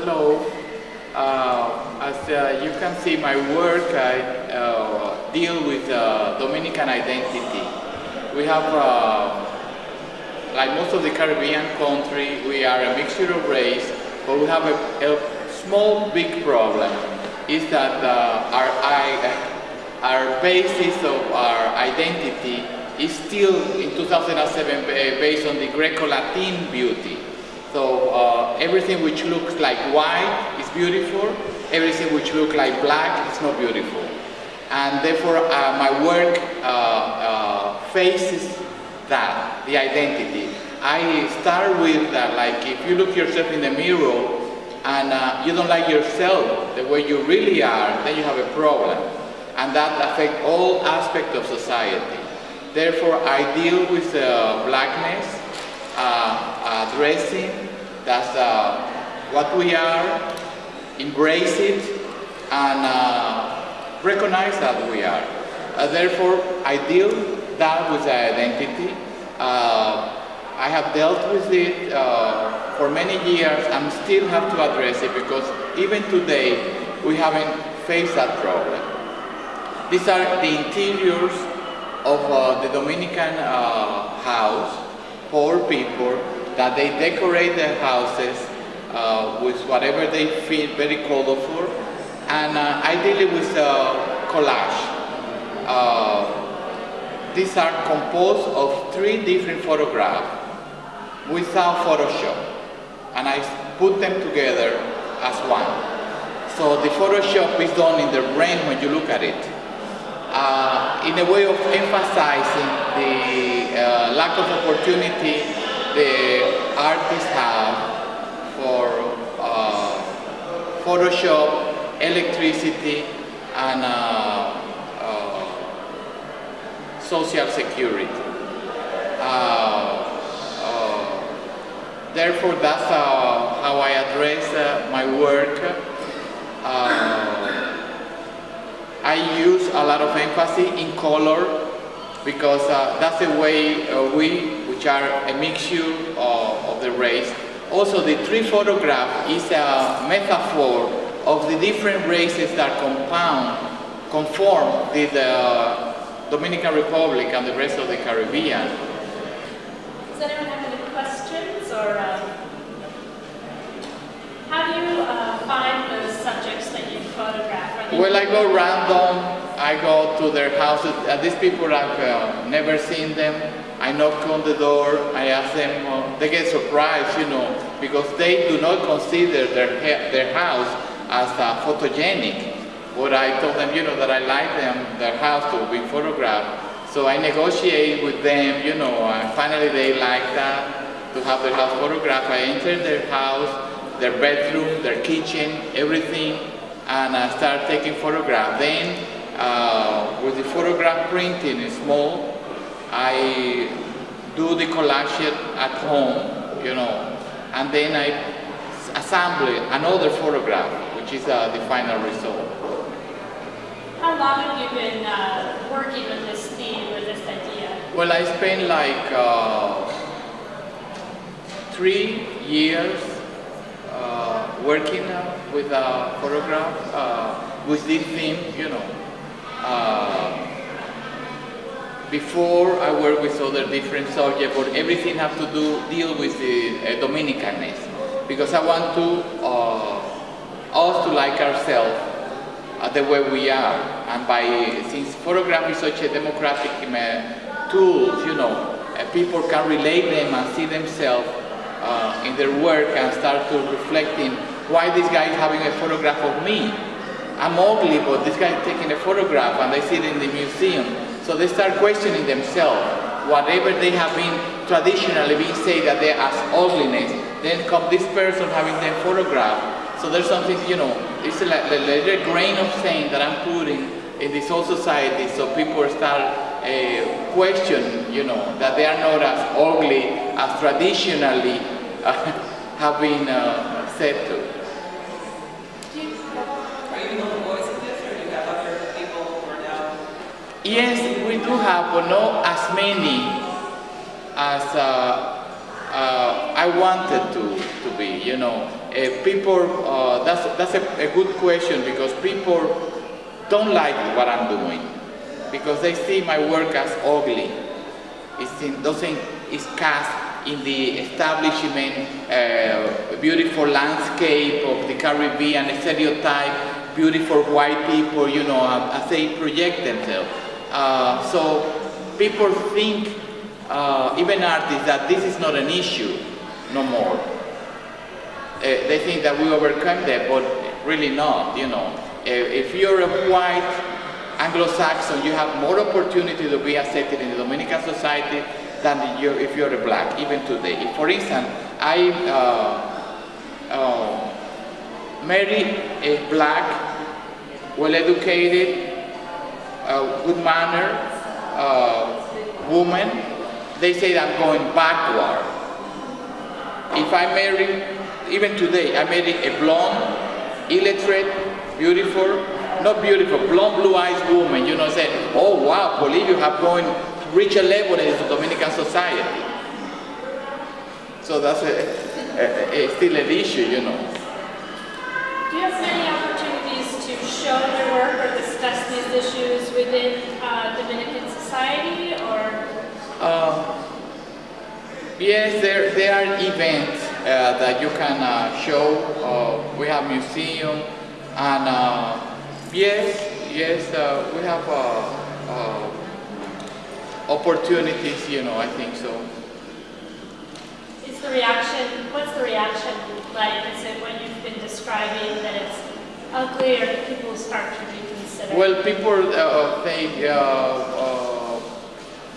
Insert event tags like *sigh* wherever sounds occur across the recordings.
Hello. Uh, as uh, you can see, my work, I uh, deal with uh, Dominican identity. We have, uh, like most of the Caribbean country, we are a mixture of race, but we have a, a small, big problem, is that uh, our, I, *laughs* our basis of our identity is still in 2007 based on the Greco-Latin beauty. So uh, everything which looks like white is beautiful, everything which looks like black is not beautiful. And therefore uh, my work uh, uh faces that, the identity. I start with that, like if you look yourself in the mirror and uh, you don't like yourself the way you really are, then you have a problem. And that affects all aspects of society. Therefore, I deal with uh, blackness, uh, addressing that's uh, what we are, embrace it, and uh, recognize that we are. Uh, therefore, I deal that with the identity. Uh, I have dealt with it uh, for many years and still have to address it because even today we haven't faced that problem. These are the interiors of uh, the Dominican uh, house, poor people, that they decorate their houses uh, with whatever they feel very colorful, and uh, ideally with uh, collage. Uh, these are composed of three different photographs without Photoshop, and I put them together as one. So the Photoshop is done in the brain when you look at it uh, in a way of emphasizing the uh, lack of opportunity the artists have for uh, Photoshop, electricity, and uh, uh, social security. Uh, therefore, that's how I address my work. I use a lot of emphasis in color because uh, that's the way uh, we, which are a mixture of, of, the race. Also, the tree photograph is a metaphor of the different races that compound, conform with the Dominican Republic and the rest of the Caribbean. Does anyone have any questions or um, how do you uh, find those subjects that you photograph? Well, I go random. I go to their houses. Uh, these people I've uh, never seen them. I knock on the door. I ask them. Uh, they get surprised, you know, because they do not consider their their house as uh, photogenic. But I told them, you know, that I like them, their house to be photographed. So I negotiate with them, you know, and finally they like that, to have their house photographed. I enter their house, their bedroom, their kitchen, everything, and I start taking photographs. Then, uh, with the photograph printing is small, I do the collage at home, you know, and then I assemble another photograph, which is uh, the final result. How long have you been uh, working with this theme or this idea? Well, I spent like uh, three years working uh, with a photograph uh, with this theme, you know. Uh, before I work with other different subjects, but everything have to do deal with the uh, because I want to uh, us to like ourselves uh, the way we are, and by since photography is such a democratic tool, you know, people can relate them and see themselves uh, in their work and start to reflecting why this guy is having a photograph of me. I'm ugly, but this guy is taking a photograph and they see it in the museum. So they start questioning themselves. Whatever they have been traditionally being said that they as ugliness, then come this person having them photographed. So there's something, you know, it's a, a little grain of sand that I'm putting in this whole society so people start uh, question, you know, that they are not as ugly traditionally uh, *laughs* have been uh, said to. Yes, we do have, but not as many as uh, uh, I wanted to, to be, you know. Uh, people, that's, that's a, a, good question because people don't like what I'm doing because they see my work as ugly. In, doesn't, it's cast in the establishment, uh, beautiful landscape of the Caribbean, stereotype, beautiful white people, you know, as they project themselves. Uh, so people think uh, even artists, that this is not an issue no more. Uh, they think that we overcome that, but really not, you know. Uh, if you're a white Anglo-Saxon, you have more opportunity to be accepted in the Dominican society than you, if you're a black, even today. If, for instance, I uh, uh, marry a black, well-educated, uh, good manner uh, woman, they say that I'm going backward. If I marry, even today, I marry a blonde, illiterate, beautiful, not beautiful, blonde, blue-eyed woman, you know, say, oh wow, believe you have going to reach a level in the Dominican society. So that's a, a, a, still an issue, you know. Do you have many opportunities to show your work or discuss these issues within uh, Dominican society, or uh, yes, there, there are events uh, that you can uh, show. Uh, we have museum, and uh, yes, yes, uh, we have uh, uh, opportunities. You know, I think so. Is the reaction? What's the reaction like? Is it when you've been describing that it's ugly, or people start to reconsider? Well, people uh, think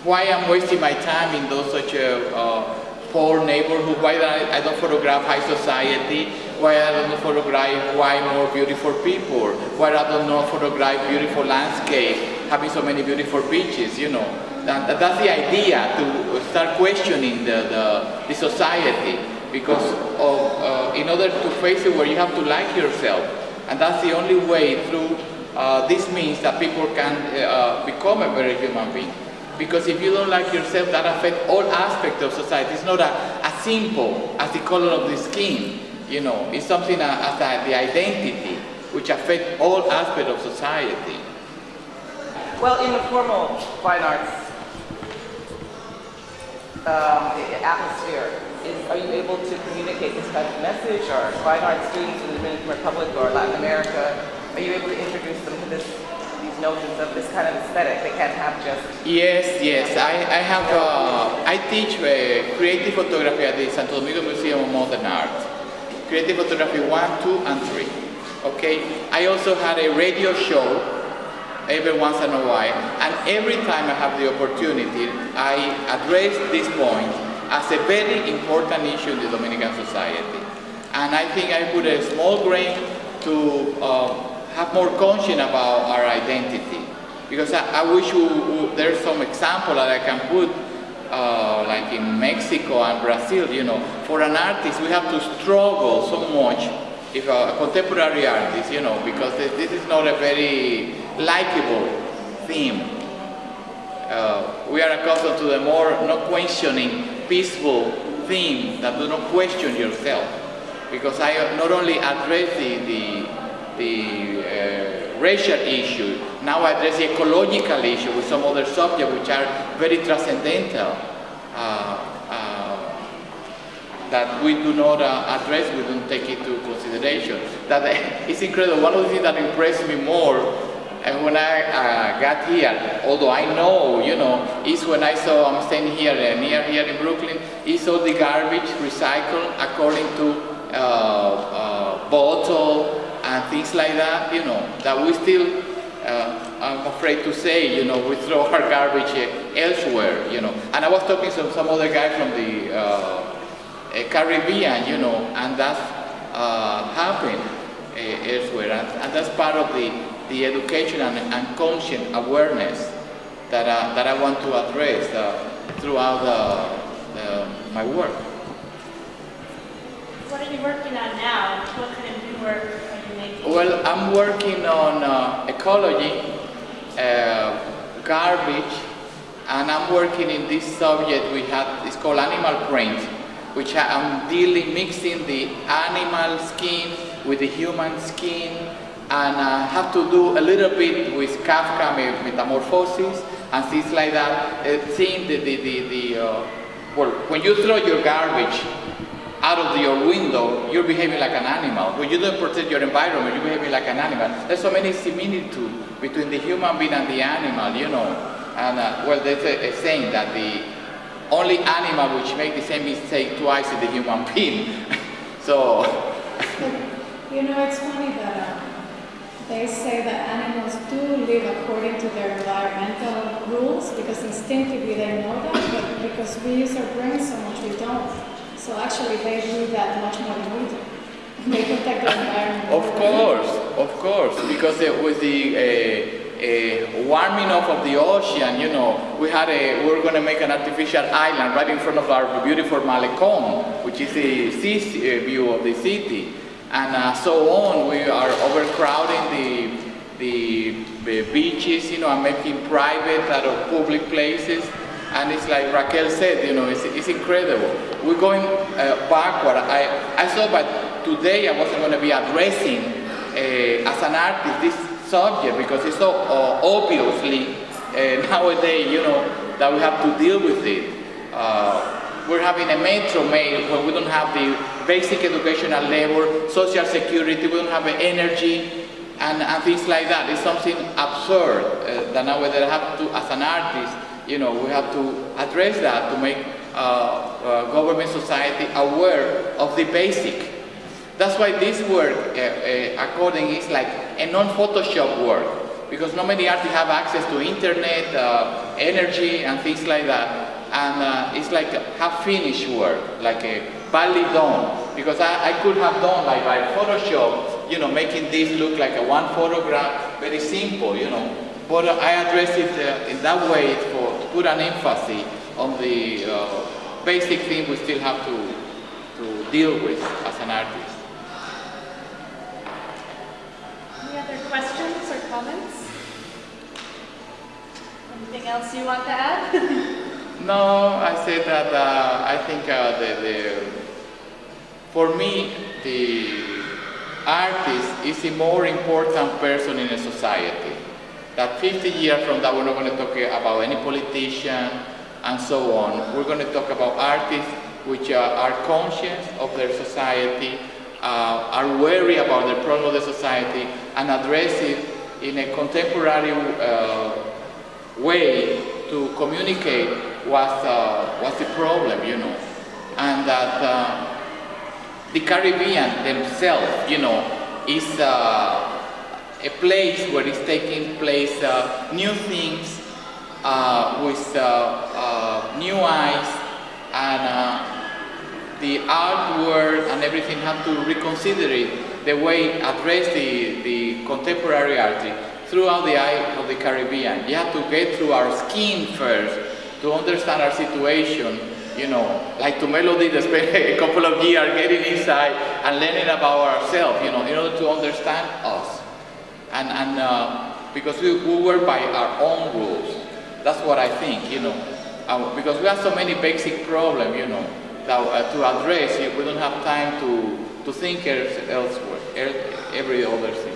why I'm wasting my time in those such a uh, poor neighborhood, why I, I don't photograph high society, why I don't photograph why more beautiful people, why I don't know photograph beautiful landscape, having so many beautiful beaches, you know. That, that's the idea, to start questioning the, the, the society, because of, uh, in order to face it where you have to like yourself, and that's the only way through uh, this means that people can uh, become a better human being. Because if you don't like yourself, that affects all aspects of society. It's not a, as simple as the color of the skin. You know, it's something as the identity, which affects all aspects of society. Well, in the formal fine arts um, atmosphere, is, are you able to communicate this kind of message? Or fine arts students in the Dominican Republic or Latin America, are you able to introduce them to this these notions of this kind of aesthetic. They can't have just... Yes, yes. I, I have, uh, I teach uh, creative photography at the Santo Domingo Museum of Modern Art. Creative photography 1, 2, and 3. Okay? I also had a radio show every once in a while, and every time I have the opportunity, I address this point as a very important issue in the Dominican society. And I think I put a small grain to uh, have more conscience about our identity. Because I, I wish we, we, there's some example that I can put, uh, like in Mexico and Brazil, you know, for an artist we have to struggle so much, if a, contemporary artist, you know, because this, is not a very likable theme. Uh, we are accustomed to the more not questioning, peaceful theme that do not question yourself. Because I not only address the, the the uh, racial issue, now address the ecological issue with some other subjects which are very transcendental uh, uh, that we do not uh, address, we don't take into consideration. That *laughs* it's incredible. One of the things that impressed me more and when I uh, got here, although I know, you know, is when I saw, I'm standing here uh, near here in Brooklyn, is all the garbage recycled according to bottle, and things like that, you know, that we still, uh, I'm afraid to say, you know, we throw our garbage uh, elsewhere, you know. And I was talking to some other guy from the uh, Caribbean, you know, and that's uh, happened uh, elsewhere. And, and, that's part of the, the education and, and conscious awareness that, uh, that I want to address throughout the, the, my work. What are you working on now? What kind of new work well, I'm working on uh, ecology, uh, garbage, and I'm working in this subject we have, it's called animal print, which I'm dealing, mixing the animal skin with the human skin, and uh, have to do a little bit with Kafka metamorphosis and things like that, uh, seeing the, the, the, the uh, well, when you throw your garbage out of your window, you're behaving like an animal. When you don't protect your environment, you're behaving like an animal. There's so many similitudes between the human being and the animal, you know. And uh, well, there's a, a, saying that the only animal which makes the same mistake twice is the human *laughs* being. so. you know, it's funny that uh, they say that animals do live according to their environmental rules because instinctively they know that, but because we use our brains so much, we don't. So actually they do that much more than we do. They protect the environment. Of course, of course, because uh, with the uh, warming up of the ocean, you know, we had a, we are going to make an artificial island right in front of our beautiful Malecon, which is the sea uh, view of the city. And uh, so on, we are overcrowding the, the, the beaches, you know, and making private out of public places. And it's like Raquel said, you know, it's, it's incredible. We're going uh, backward. I, I thought that today I wasn't going to be addressing uh, as an artist this subject because it's so uh, obviously uh, *laughs* nowadays, you know, that we have to deal with it. Uh, we're having a metro mail where we don't have the basic educational level, social security, we don't have energy, and, and things like that. It's something absurd uh, that nowadays I have to, as an artist, you know, we have to address that to make uh, uh, government society aware of the basic. That's why this work, uh, uh, according, is like a non-Photoshop work because not many artists have access to internet, energy, and things like that. And it's like half finished work, like a badly done. Because I, I could have done like by Photoshop, you know, making this look like a one photograph, very simple, you know. But I address it uh, in that way for to put an emphasis on the uh, basic thing we still have to, to deal with as an artist. Any other questions or comments? Anything else you want to add? *laughs* no, I said that uh, I think uh, the, the, for me, the artist is a more important person in a society that 50 years from now we're not going to talk about any politician and so on. We're going to talk about artists which uh, are conscious of their society, uh, are wary about the problem of the society and address it in a contemporary uh, way to communicate what's, uh, what's the problem, you know. And that uh, the Caribbean themselves, you know, is uh, a place where it's taking place uh, new things uh, with uh, uh, new eyes and uh, the artwork and everything have to reconsider it, the way address the, the contemporary art throughout the eye of the Caribbean. You have to get through our skin first to understand our situation, you know, like Tumelo did spend *laughs* a couple of years getting inside and learning about ourselves, you know, in order to understand us and, and uh, because we, we work by our own rules. That's what I think, you know. Uh, because we have so many basic problems, you know, that, uh, to address, we don't have time to, to think elsewhere, every other thing.